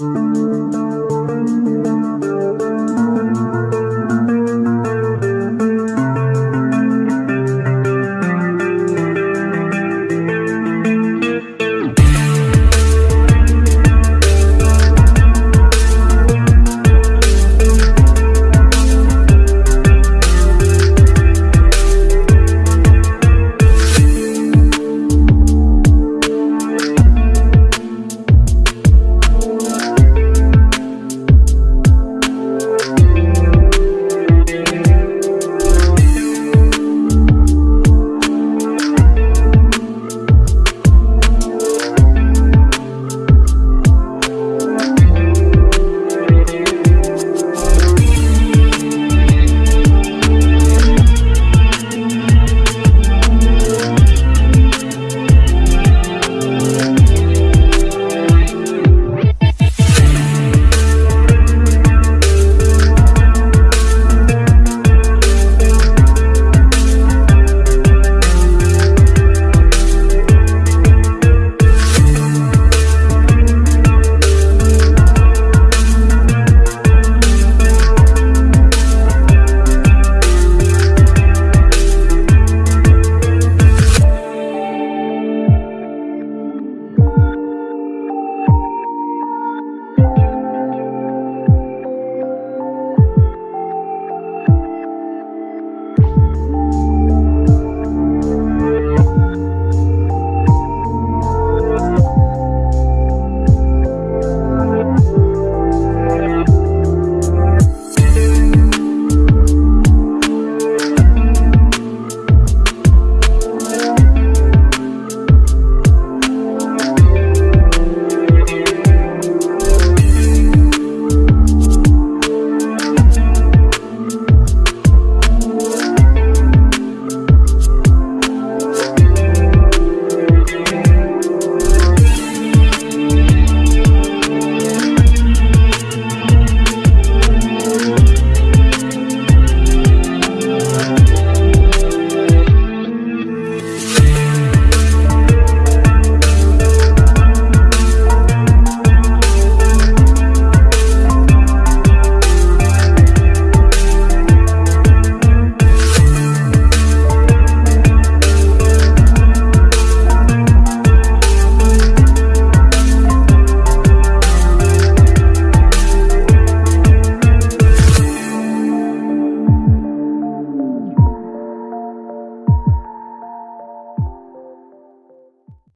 Música